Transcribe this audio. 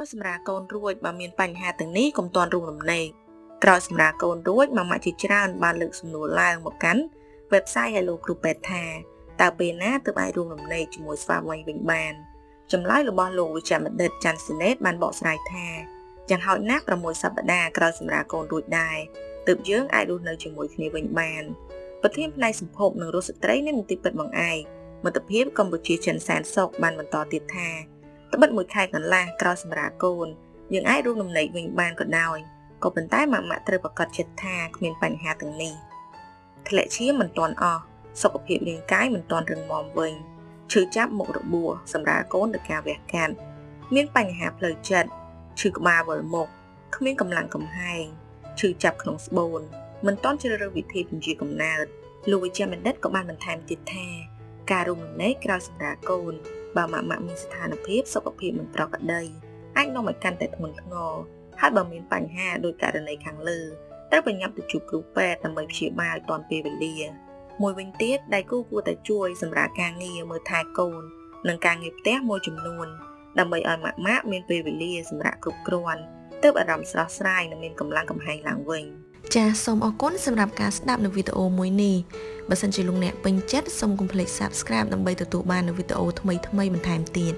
ហើយសម្រាប់កូនរួចបើមានបញ្ហាទាំងនេះកុំទាន់រួមរំលែកក្រោយសម្រាប់កូនរួចម៉ាម៉ាក់ជាច្រើនបានលើកសំណួរឡើងមកកាន់ website Hello គ្រូពេទ្យថាតើពេលណាទើបអាចរួមរំលែកជាមួយស្វាមីវិញបានចម្លើយរបស់លោកវិជ្ជបណ្ឌិតច័ន្ទសិនេតបានបកស្រាយថាយ៉ាងហោចណាស់6សប្តាហ៍ក្រោយសម្រាប់កូនរួចដែរទើបយើងអាចរស់នៅជាមួយគ្នាវិញបានប្រធានផ្នែកសម្ភពនិងរស់ស្ត្រីនៃមន្ទីរពេទ្យបង្អែកមិត្តភាពកម្ពុជាចិនសែនសុកបានបន្តទៀតថា ត្បិតមួយខែកន្លះក្រោយសម្រាប់កូនយើងអាចរួមដំណេកវិញបានក៏ដោយក៏ប៉ុន្តែម៉ាក់ម៉ាក់ត្រូវប្រកាសចិត្តថាគ្មានបញ្ហាទាំងនេះធ្លាក់ឈាមមិនទាន់អស់សុខភាពរាងកាយមិនទាន់រឹងមាំវិញឈឺចាប់មុខរបួសសម្រាប់កូនដោយការវះកាត់មានបញ្ហាផ្លូវចិត្តឈឺក្បាលវិលមុខគ្មានកម្លាំងកំហែងឈឺចាប់ក្នុងស្បូនមិនទាន់ជ្រើសរើសវិធីពន្យាកំណើតលោកវិជ្ជបណ្ឌិតក៏បានបន្ថែមទៀតថាការរួមរំលែកក្រោយសម្រាប់កូន បើម៉ាក់ម៉ាក់មានស្ថានភាពសុខភាពមិនប្រក្រតីអាចនាំឲ្យកាន់តែធ្ងន់ធ្ងរហើយបើមានបញ្ហាដោយករណីខាងលើត្រូវបញ្ញាប់ទៅជួបគ្រូពេទ្យដើម្បីព្យាបាលទាន់ពេលវេលាមួយវិញទៀតដៃគូគួរតែជួយសម្រាប់ការងារមើលថែកូន និងការងារផ្ទះមួយចំនួន ដើម្បីឲ្យម៉ាក់ម៉ាក់មានពេលវេលាសម្រាប់គ្រប់គ្រាន់ទើបអារម្មណ៍ស្រស់ស្រាយនិងមានកម្លាំងកំហែងឡើងវិញចាសសូមអរគុណសម្រាប់ការស្ដាប់នៅវីដេអូមួយនេះ បើសិនជាលោកអ្នកពេញចិត្តសូមកុំភ្លេច Subscribe ដើម្បីទទួលបាននូវវីដេអូថ្មីៗបន្ថែមទៀត